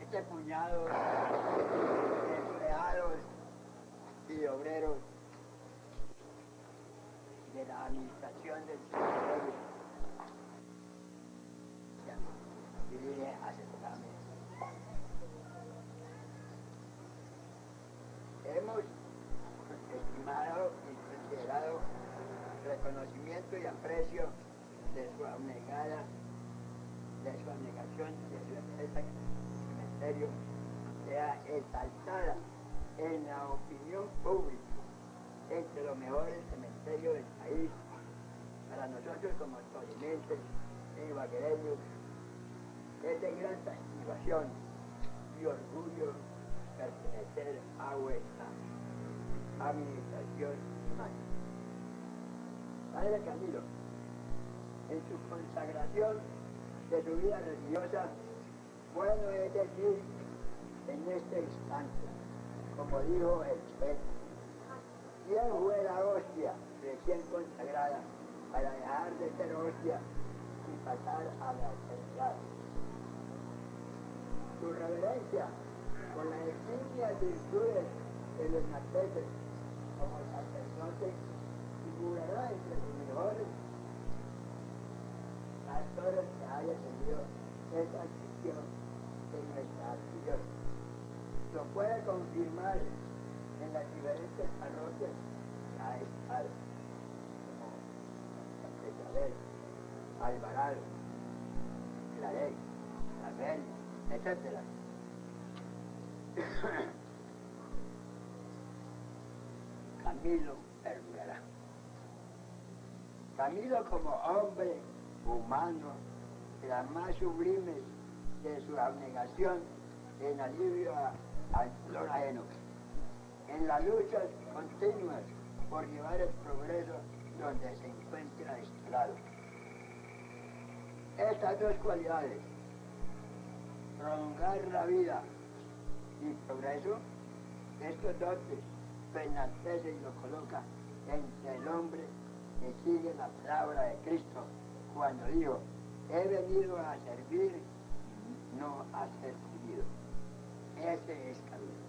Este puñado de empleados y obreros de la administración del territorio dirige a Hemos estimado y considerado reconocimiento y aprecio de su abnegada, de su abnegación, de su empresa cementerio sea exaltada en la opinión pública entre los mejores cementerios del país. Para nosotros como tolimenses y vaquereños es de gran satisfacción y orgullo pertenecer a vuestra administración humana. Padre Camilo, en su consagración de su vida religiosa, es decir en este instante, como dijo el juez, ¿quién fue la hostia recién consagrada para dejar de ser hostia y pasar a la eternidad? Su reverencia con las eximias virtudes de los marteses como sacerdote figurará entre los mejores pastores que haya tenido esa acción de nuestra acción. Lo puede confirmar en las diferentes parroquias que ha estado, como Isabel, Alvarado, Clarey, Rafael, etc. Camilo Herrera. Camilo como hombre humano, la más sublime de su abnegación en alivio al dolor ajeno, en las luchas continuas por llevar el progreso donde se encuentra instalado. Estas dos cualidades, prolongar la vida y progreso, estos dotes enaltece y lo coloca entre el hombre que sigue la palabra de Cristo cuando dijo, he venido a servir, no a ser servido. Ese es Camilo.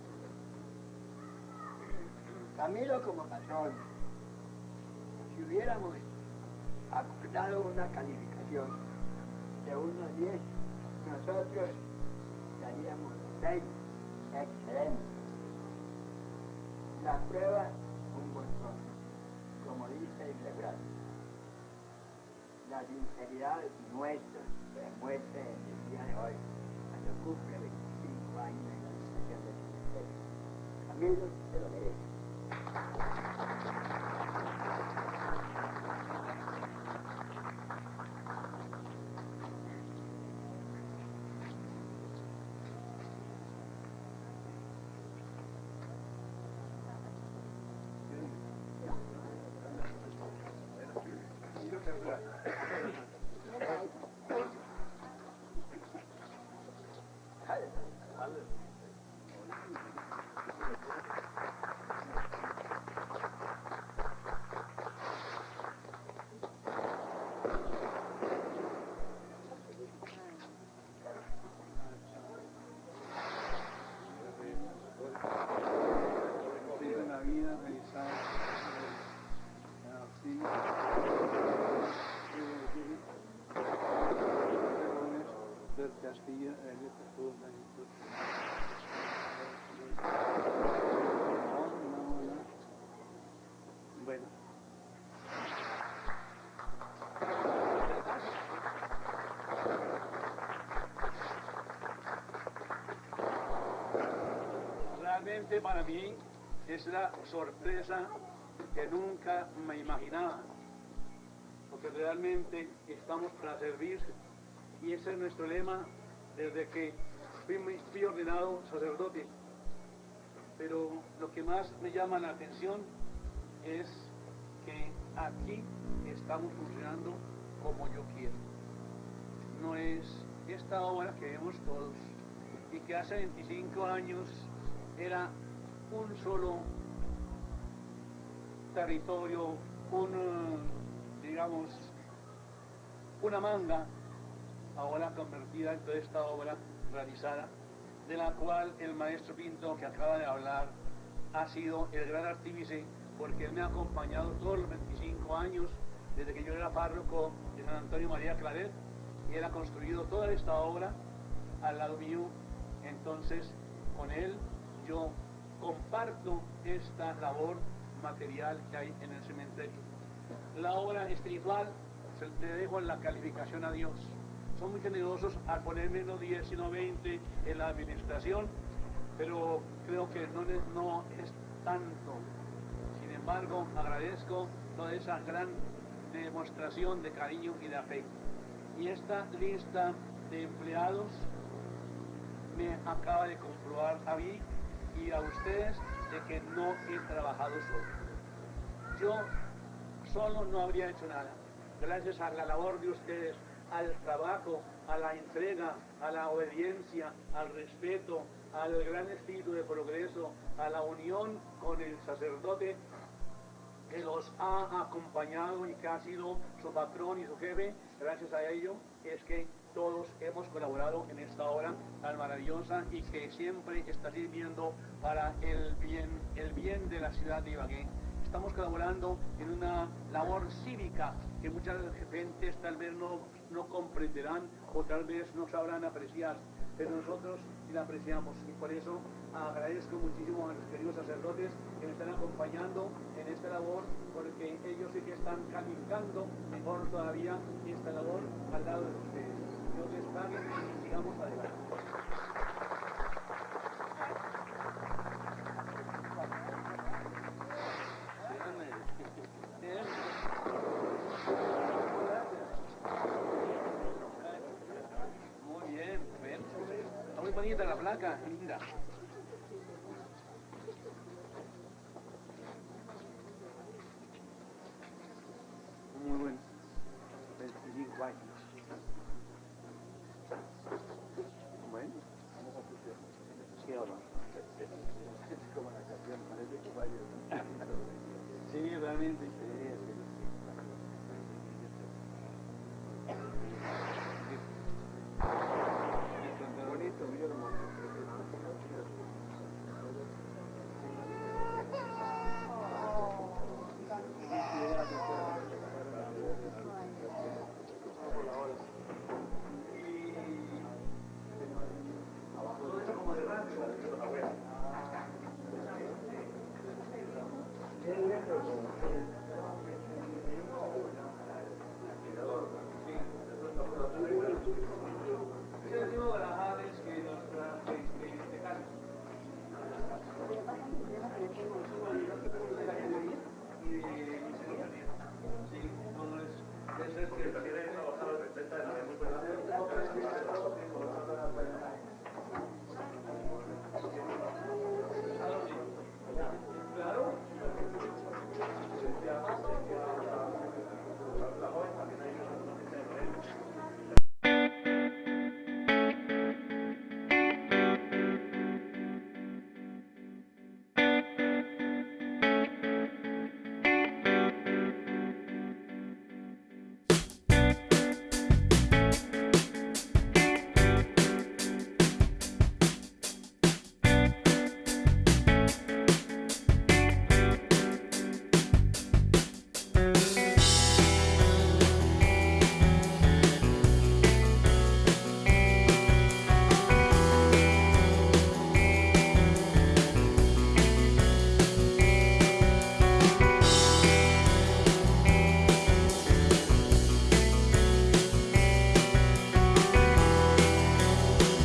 Camilo como patrón, si hubiéramos acordado una calificación de 1 a 10, nosotros daríamos 6 excelente. La prueba, un buen rostro, como dice el refrán. La sinceridad nuestra se demuestra en el día de hoy, cuando cumple 25 años de la administración del ministerio. Camilo se lo merece. la vida realizada en auxilio del Castilla el Bueno. Para mí es la sorpresa que nunca me imaginaba, porque realmente estamos para servir y ese es nuestro lema desde que fui, fui ordenado sacerdote. Pero lo que más me llama la atención es que aquí estamos funcionando como yo quiero. No es esta obra que vemos todos y que hace 25 años era un solo territorio, un, digamos, una manga, ahora convertida en toda esta obra realizada, de la cual el maestro Pinto que acaba de hablar ha sido el gran artífice porque él me ha acompañado todos los 25 años desde que yo era párroco de San Antonio María Claret y él ha construido toda esta obra al lado mío. Entonces, con él yo comparto esta labor material que hay en el cementerio. La obra espiritual le dejo en la calificación a Dios. Son muy generosos al poner menos 10, sino 20 en la administración, pero creo que no, no es tanto. Sin embargo, agradezco toda esa gran demostración de cariño y de afecto. Y esta lista de empleados me acaba de comprobar a mí y a ustedes de que no he trabajado solo. Yo solo no habría hecho nada. Gracias a la labor de ustedes, al trabajo, a la entrega, a la obediencia, al respeto, al gran espíritu de progreso, a la unión con el sacerdote que los ha acompañado y que ha sido su patrón y su jefe, gracias a ello es que todos hemos colaborado en esta obra tan maravillosa y que siempre está sirviendo para el bien, el bien de la ciudad de Ibagué. Estamos colaborando en una labor cívica que muchas gentes tal vez no, no comprenderán o tal vez no sabrán apreciar, pero nosotros sí la apreciamos y por eso agradezco muchísimo a los queridos sacerdotes que me están acompañando en esta labor porque ellos sí que están calificando mejor todavía esta labor al lado de ustedes. Dios les pague y sigamos adelante. Muy bien, ven. Está muy bonita la placa, linda. Muy bueno. 25 años. Bueno. Sí, o no. como la canción, parece que vaya. Sí, realmente.